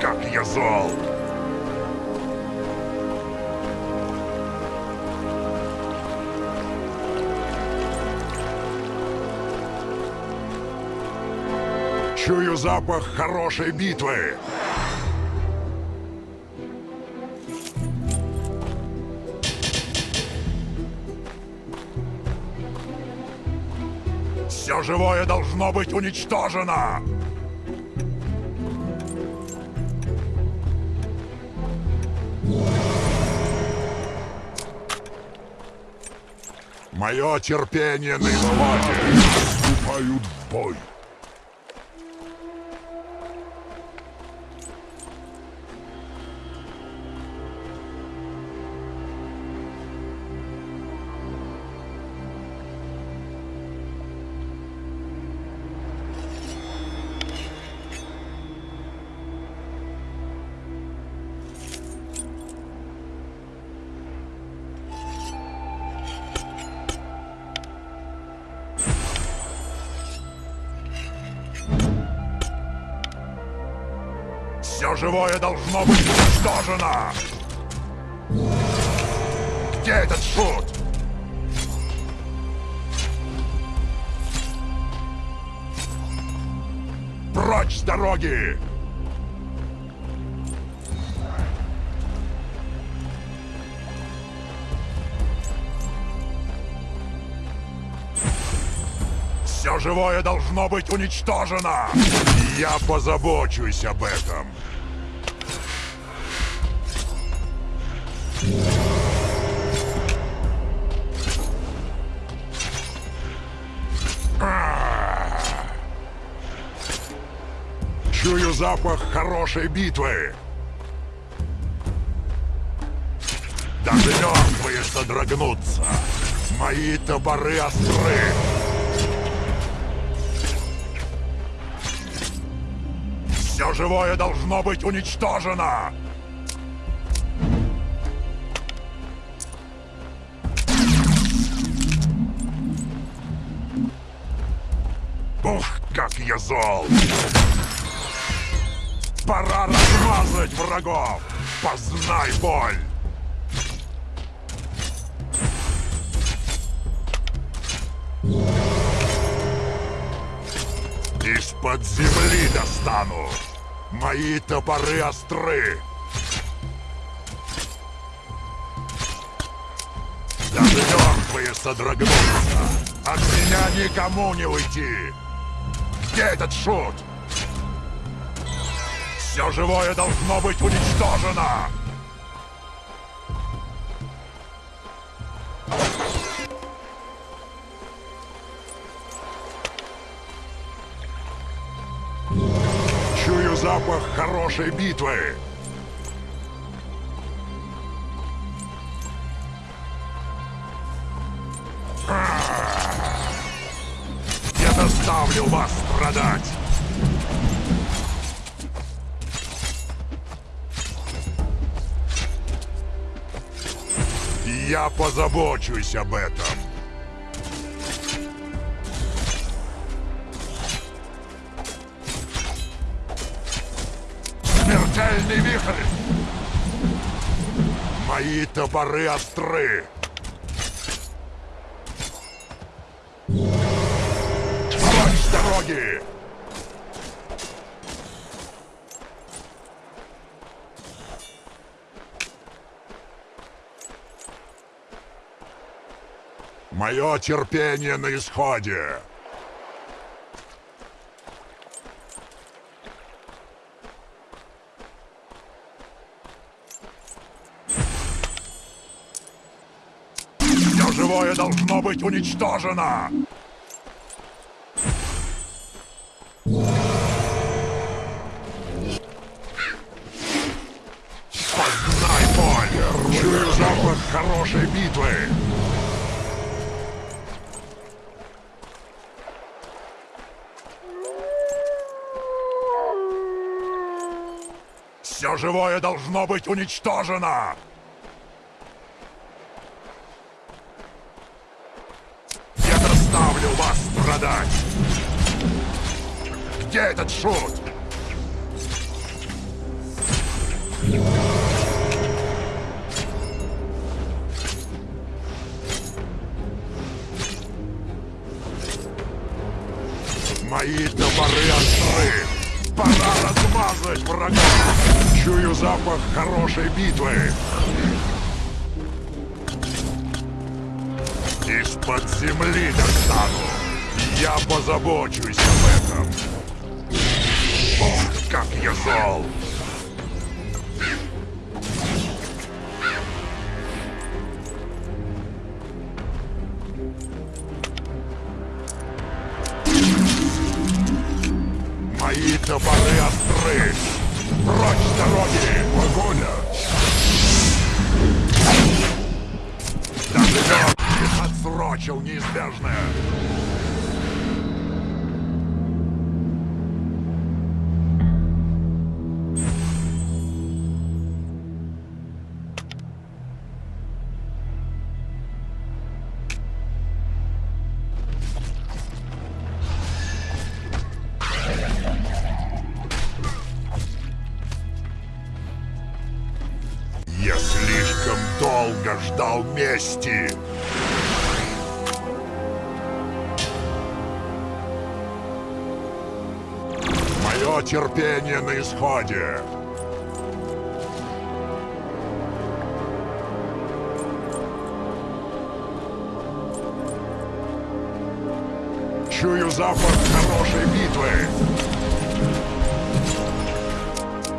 как я зол! Чую запах хорошей битвы! Все живое должно быть уничтожено! Мое терпение на исходе. Вступают в бой. Живое должно быть уничтожено! Где этот шут? Прочь с дороги! Все живое должно быть уничтожено! Я позабочусь об этом. Чую запах хорошей битвы. Даже мертвые содрогнутся. Мои топоры остры. Все живое должно быть уничтожено! Ух, как я зол! Пора размазать врагов! Познай боль! Из-под земли достану! Мои топоры остры! Даже мертвые содрогнутся! От меня никому не уйти! Где этот шут? Все живое должно быть уничтожено! Чую запах хорошей битвы! Я заставлю вас страдать! Я позабочусь об этом. Смертельный вихрь! Мои топоры остры! Прочь с дороги! Мое терпение на исходе! Все живое должно быть уничтожено! Познай боль! Чую запах хорошей битвы! Все живое должно быть уничтожено! Я заставлю вас страдать! Где этот шут? Мои топоры остры! Пора размазать врага! Чую запах хорошей битвы! Из-под земли достану! Я позабочусь об этом! Ох, как я зол! Мои топоры остры! Прочь с дороги! Погоня! Даже мертвый отсрочил неизбежное! Ждал мести. Мое терпение на исходе. Чую запах хорошей битвы.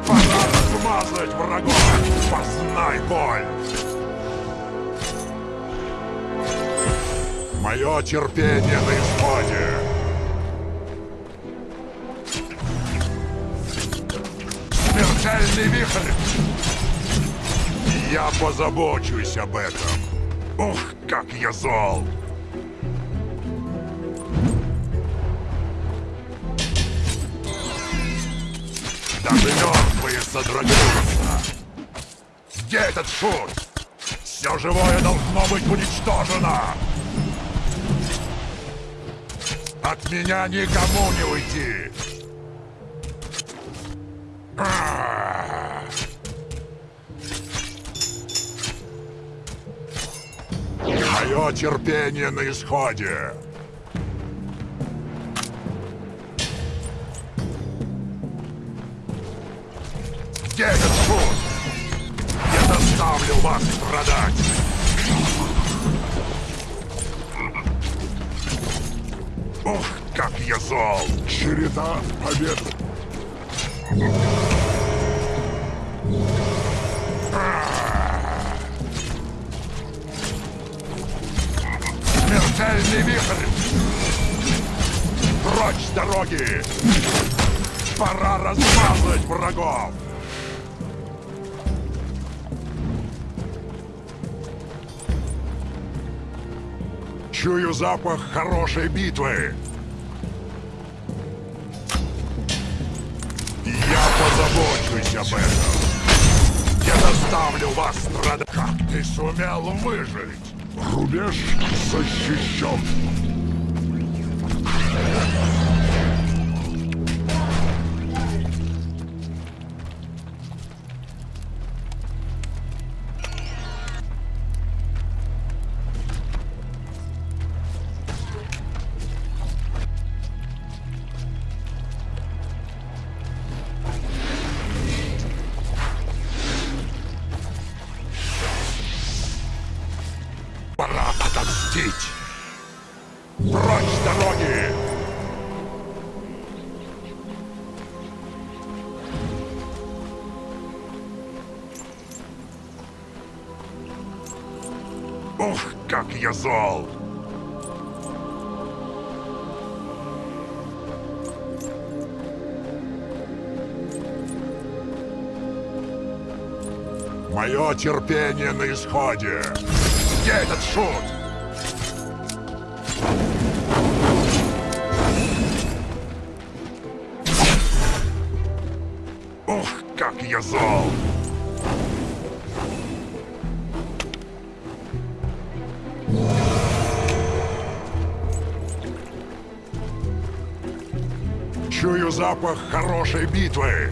Пора размазать врагов! Познай боль! Мое терпение на исходе! Смертельный вихрь! Я позабочусь об этом! Ух, как я зол! Даже мертвые содрогнутся! Где этот шут? Все живое должно быть уничтожено! От меня никому не уйти! А! Мое терпение на исходе! Где этот? Я заставлю вас страдать! Ух, как я зол! Череда побед! Смертельный вихрь! Прочь с дороги! Пора размазать врагов! Чую запах хорошей битвы. Я позабочусь об этом. Я заставлю вас страдать. Как ты сумел выжить? Рубеж защищен. Ух, как я зол! Мое терпение на исходе! Где этот шут? запах хорошей битвы.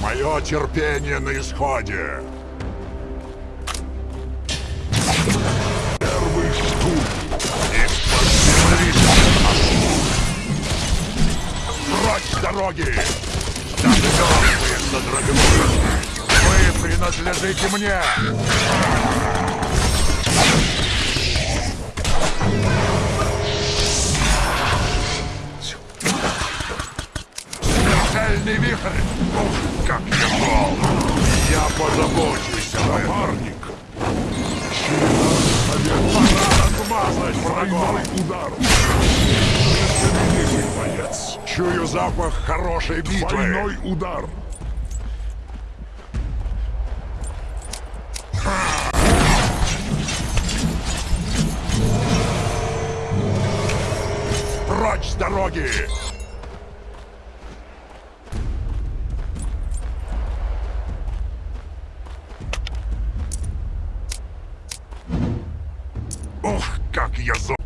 Мое терпение на исходе. Первый штурм из-под дороги! Даже головы содрогнулись. Принадлежите мне! Смертельный вихрь! Ух, как я зол! Я позабочусь об этом. Напарник! Пора размазать врагов! удар! Великий боец! Чую запах хорошей битвы! Двойной удар! Прочь с дороги! Ух, как я зол!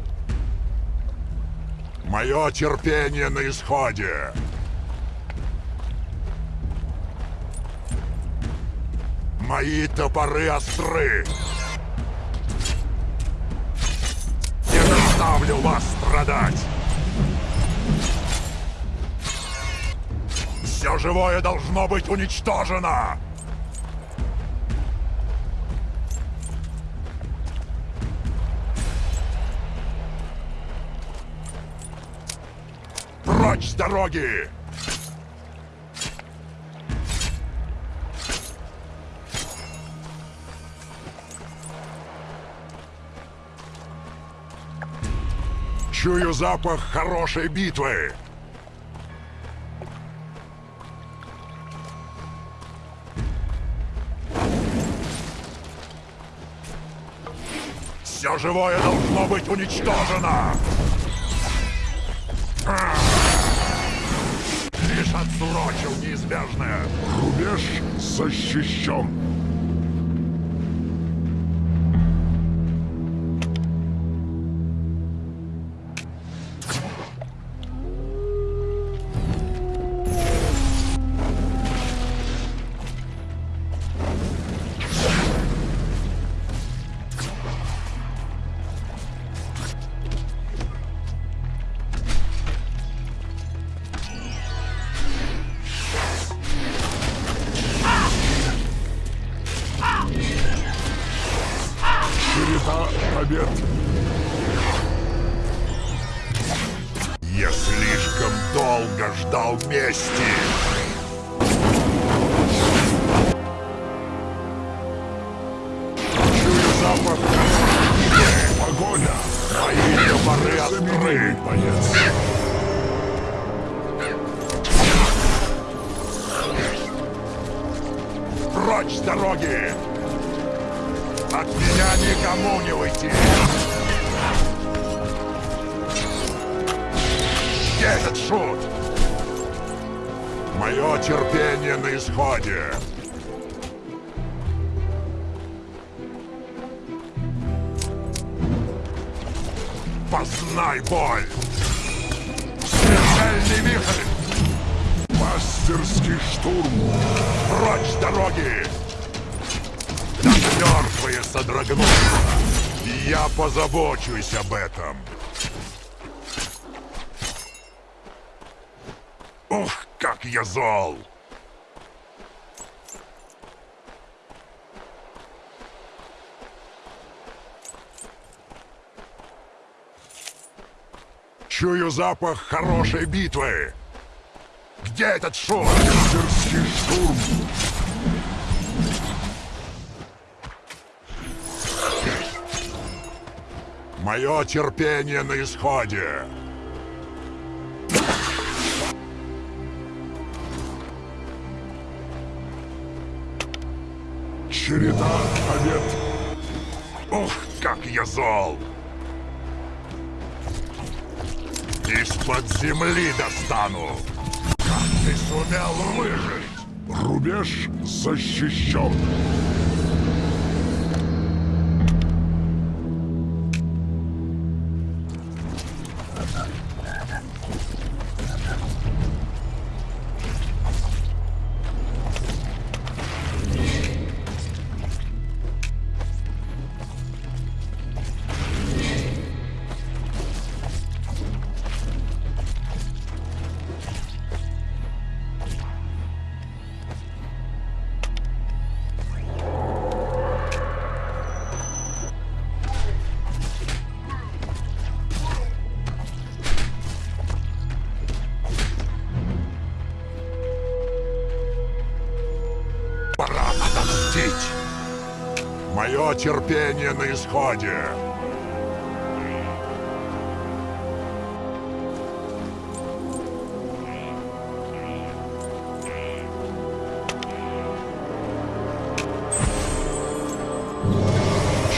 Мое терпение на исходе! Мои топоры остры! Не заставлю вас страдать! Все живое должно быть уничтожено! Прочь с дороги! Чую запах хорошей битвы! Все живое должно быть уничтожено! Лишь отсрочил неизбежное. Рубеж защищен! Побед! Я слишком долго ждал мести. Запах Погоня! мои Незаменимый остры. боец! Прочь с дороги! От меня никому не уйти! Где этот шут? Мое терпение на исходе! Познай боль! Смертельный вихрь! Мастерский штурм! Прочь дороги! Содрогнутся. Я позабочусь об этом. Ух, как я зол! Чую запах хорошей битвы. Где этот шут? Мастерский штурм! Мое терпение на исходе. Череда побед! Ух, как я зол! Из-под земли достану! Как ты сумел выжить? Рубеж защищен! Мое терпение на исходе.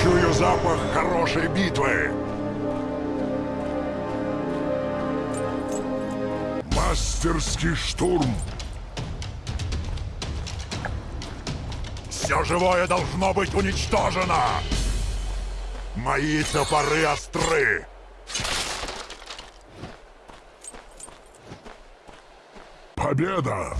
Чую запах хорошей битвы. Мастерский штурм. Все живое должно быть уничтожено. Мои топоры остры. Победа!